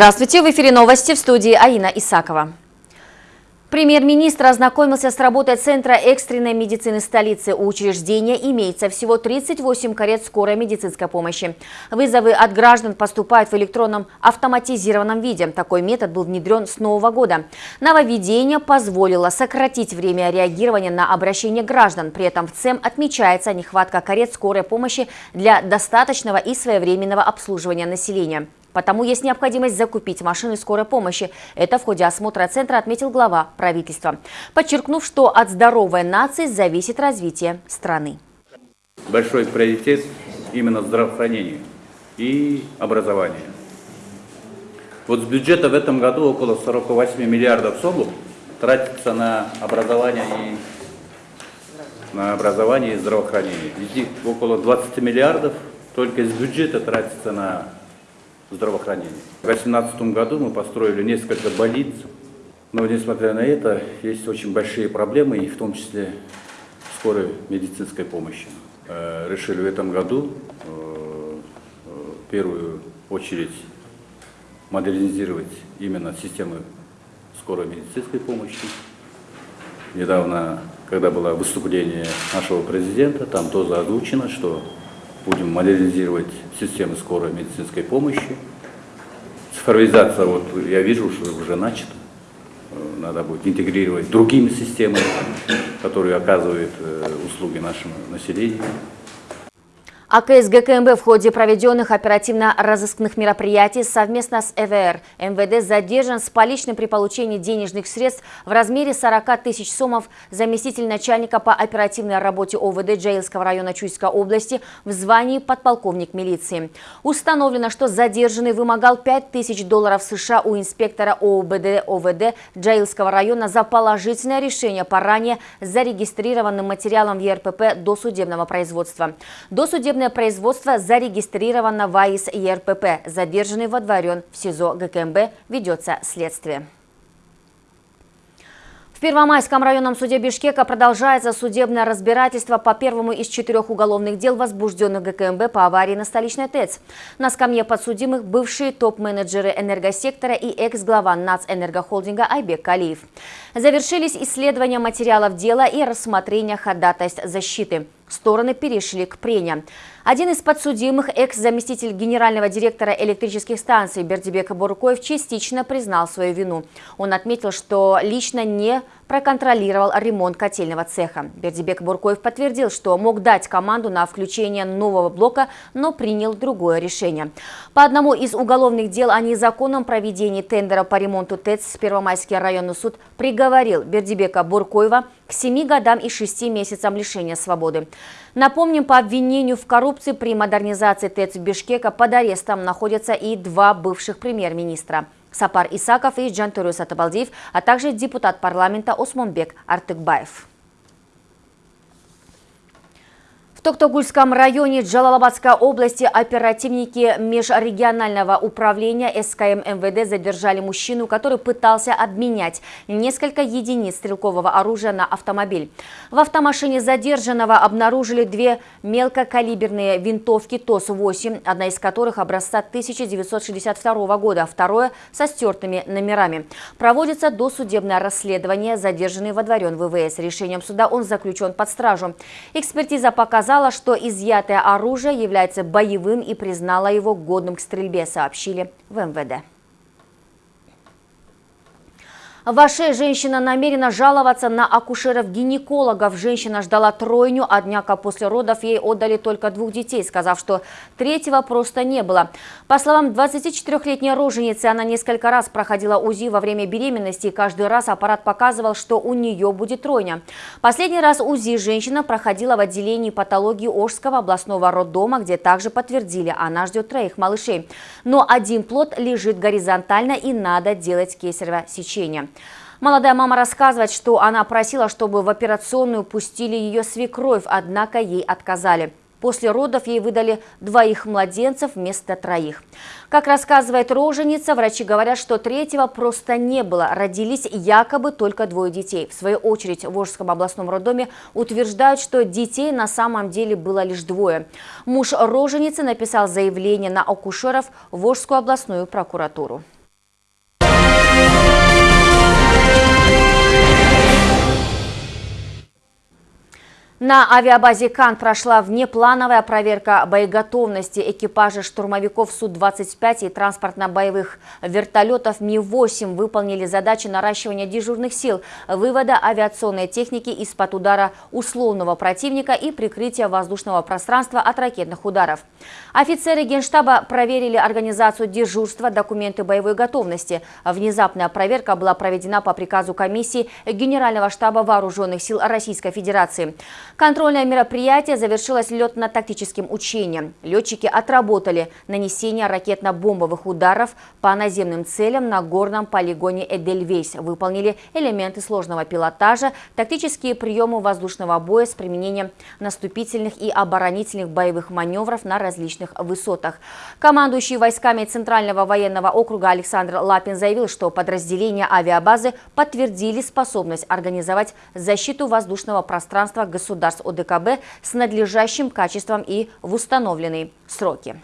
Здравствуйте, в эфире новости в студии Аина Исакова. Премьер-министр ознакомился с работой Центра экстренной медицины столицы. У учреждения имеется всего 38 карет скорой медицинской помощи. Вызовы от граждан поступают в электронном автоматизированном виде. Такой метод был внедрен с нового года. Нововведение позволило сократить время реагирования на обращение граждан. При этом в ЦЕМ отмечается нехватка карет скорой помощи для достаточного и своевременного обслуживания населения. Потому есть необходимость закупить машины скорой помощи. Это в ходе осмотра центра отметил глава правительства, подчеркнув, что от здоровой нации зависит развитие страны. Большой приоритет именно здравоохранению и образованию. Вот с бюджета в этом году около 48 миллиардов сомов тратится на образование и на образование и здравоохранение. Из них около 20 миллиардов только из бюджета тратится на здравоохранения. В 2018 году мы построили несколько больниц, но несмотря на это, есть очень большие проблемы, и в том числе скорой медицинской помощи. Э, решили в этом году э, в первую очередь модернизировать именно системы скорой медицинской помощи. Недавно, когда было выступление нашего президента, там тоже озвучено, что будем модернизировать системы скорой медицинской помощи. Цифровизация, вот я вижу, что уже начата. Надо будет интегрировать другими системами, которые оказывают э, услуги нашему населению. АКС ГКМБ в ходе проведенных оперативно-розыскных мероприятий совместно с ЭВР МВД задержан с поличным при получении денежных средств в размере 40 тысяч сомов заместитель начальника по оперативной работе ОВД Джаилского района Чуйской области в звании подполковник милиции. Установлено, что задержанный вымогал 5 тысяч долларов США у инспектора ОУБД ОВД Джаилского района за положительное решение по ранее зарегистрированным материалам ЕРПП до судебного производства. Досудебное Уголовное производство зарегистрировано в АИС ЕРПП. Задержанный водворен в СИЗО ГКМБ. Ведется следствие. В Первомайском районном суде Бишкека продолжается судебное разбирательство по первому из четырех уголовных дел, возбужденных ГКМБ по аварии на столичной ТЭЦ. На скамье подсудимых бывшие топ-менеджеры энергосектора и экс-глава НАЦ-энергохолдинга Айбек Калиев. Завершились исследования материалов дела и рассмотрение ходатайств защиты. Стороны перешли к прениям. Один из подсудимых, экс-заместитель генерального директора электрических станций Бердибек Буркоев, частично признал свою вину. Он отметил, что лично не проконтролировал ремонт котельного цеха. Бердибек Буркоев подтвердил, что мог дать команду на включение нового блока, но принял другое решение. По одному из уголовных дел о незаконном проведении тендера по ремонту ТЭЦ Первомайский районный суд приговорил Бердибека Буркоева к 7 годам и 6 месяцам лишения свободы. Напомним, по обвинению в коррупции при модернизации ТЭЦ Бишкека под арестом находятся и два бывших премьер-министра – Сапар Исаков и Джантурюс Атабалдиев, а также депутат парламента Осмонбек Артыкбаев. В Токтогульском районе Джалалабадской области оперативники межрегионального управления СКМ МВД задержали мужчину, который пытался обменять несколько единиц стрелкового оружия на автомобиль. В автомашине задержанного обнаружили две мелкокалиберные винтовки ТОС-8, одна из которых образца 1962 года, второе со стертыми номерами. Проводится досудебное расследование, задержанный водворен ВВС. Решением суда он заключен под стражу. Экспертиза показала, показала, что изъятое оружие является боевым и признала его годным к стрельбе, сообщили в МВД. В Аше женщина намерена жаловаться на акушеров-гинекологов. Женщина ждала тройню, однако после родов ей отдали только двух детей, сказав, что третьего просто не было. По словам 24-летней роженицы, она несколько раз проходила УЗИ во время беременности, и каждый раз аппарат показывал, что у нее будет тройня. Последний раз УЗИ женщина проходила в отделении патологии Ожского областного роддома, где также подтвердили, она ждет троих малышей. Но один плод лежит горизонтально и надо делать кесарево сечение. Молодая мама рассказывает, что она просила, чтобы в операционную пустили ее свекровь, однако ей отказали. После родов ей выдали двоих младенцев вместо троих. Как рассказывает роженица, врачи говорят, что третьего просто не было. Родились якобы только двое детей. В свою очередь в Волжском областном роддоме утверждают, что детей на самом деле было лишь двое. Муж роженицы написал заявление на акушеров в Волжскую областную прокуратуру. На авиабазе «Кан» прошла внеплановая проверка боеготовности экипажа штурмовиков Су-25 и транспортно-боевых вертолетов Ми-8 выполнили задачи наращивания дежурных сил, вывода авиационной техники из-под удара условного противника и прикрытия воздушного пространства от ракетных ударов. Офицеры Генштаба проверили организацию дежурства, документы боевой готовности. Внезапная проверка была проведена по приказу комиссии Генерального штаба Вооруженных сил Российской Федерации. Контрольное мероприятие завершилось летно-тактическим учением. Летчики отработали нанесение ракетно-бомбовых ударов по наземным целям на горном полигоне Эдельвейс. Выполнили элементы сложного пилотажа, тактические приемы воздушного боя с применением наступительных и оборонительных боевых маневров на различных высотах. Командующий войсками Центрального военного округа Александр Лапин заявил, что подразделения авиабазы подтвердили способность организовать защиту воздушного пространства государства государств ОДКБ с надлежащим качеством и в установленные сроки.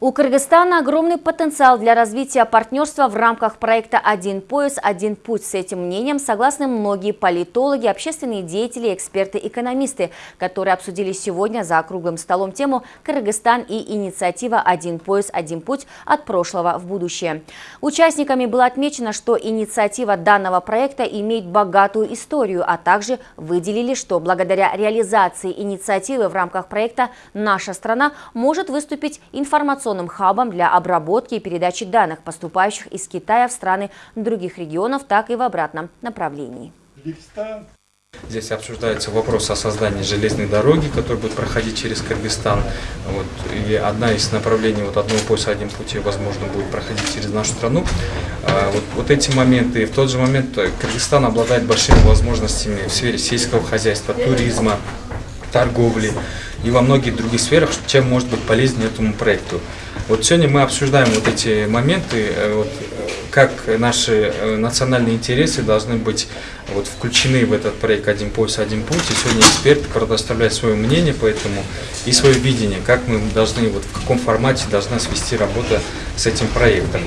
У Кыргызстана огромный потенциал для развития партнерства в рамках проекта «Один пояс, один путь». С этим мнением согласны многие политологи, общественные деятели, эксперты, экономисты, которые обсудили сегодня за круглым столом тему «Кыргызстан и инициатива «Один пояс, один путь» от прошлого в будущее». Участниками было отмечено, что инициатива данного проекта имеет богатую историю, а также выделили, что благодаря реализации инициативы в рамках проекта наша страна может выступить информационным информационным хабом для обработки и передачи данных, поступающих из Китая в страны других регионов, так и в обратном направлении. Здесь обсуждается вопрос о создании железной дороги, которая будет проходить через Кыргызстан. Вот, и одна из направлений вот одного пояса, один пути, возможно, будет проходить через нашу страну. А, вот, вот эти моменты. И в тот же момент Кыргызстан обладает большими возможностями в сфере сельского хозяйства, туризма, торговли и во многих других сферах, чем может быть полезен этому проекту. Вот сегодня мы обсуждаем вот эти моменты, э, вот, как наши э, национальные интересы должны быть вот, включены в этот проект «Один пояс, один путь». И сегодня эксперты предоставляют свое мнение по этому и свое видение, как мы должны, вот, в каком формате должна свести работа с этим проектом.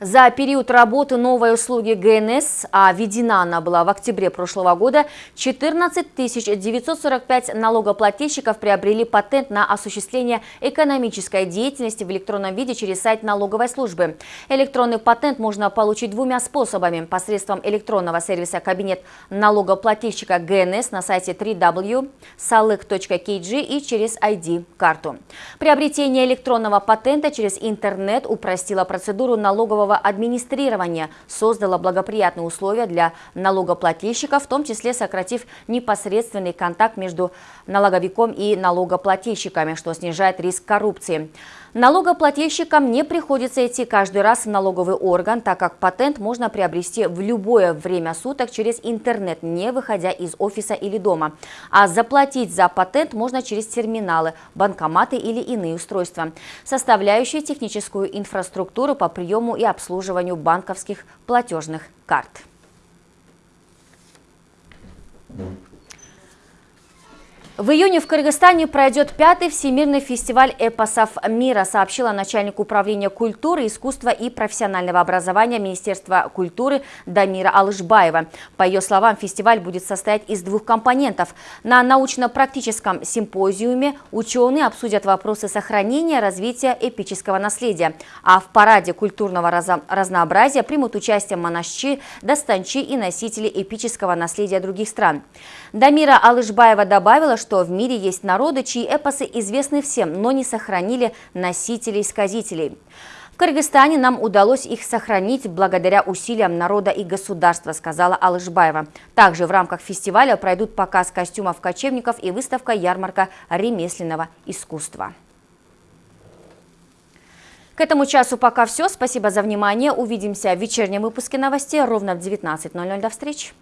За период работы новой услуги ГНС, а введена она была в октябре прошлого года, 14 945 налогоплательщиков приобрели патент на осуществление экономической деятельности в электронном виде через сайт налоговой службы. Электронный патент можно получить двумя способами – посредством электронного сервиса «Кабинет налогоплательщика ГНС» на сайте www.salek.kg и через ID-карту. Приобретение электронного патента через интернет упростило процедуру налогового налогового администрирования создала благоприятные условия для налогоплательщиков, в том числе сократив непосредственный контакт между налоговиком и налогоплательщиками, что снижает риск коррупции. Налогоплательщикам не приходится идти каждый раз в налоговый орган, так как патент можно приобрести в любое время суток через интернет, не выходя из офиса или дома. А заплатить за патент можно через терминалы, банкоматы или иные устройства, составляющие техническую инфраструктуру по приему и обслуживанию банковских платежных карт. В июне в Кыргызстане пройдет пятый всемирный фестиваль эпосов мира, сообщила начальник управления культуры, искусства и профессионального образования Министерства культуры Дамира Алышбаева. По ее словам, фестиваль будет состоять из двух компонентов. На научно-практическом симпозиуме ученые обсудят вопросы сохранения и развития эпического наследия, а в параде культурного разнообразия примут участие монашчи, достанчи и носители эпического наследия других стран. Дамира Алышбаева добавила, что что в мире есть народы, чьи эпосы известны всем, но не сохранили носителей-сказителей. В Кыргызстане нам удалось их сохранить благодаря усилиям народа и государства, сказала Алышбаева. Также в рамках фестиваля пройдут показ костюмов кочевников и выставка ярмарка ремесленного искусства. К этому часу пока все. Спасибо за внимание. Увидимся в вечернем выпуске новостей ровно в 19.00. До встречи.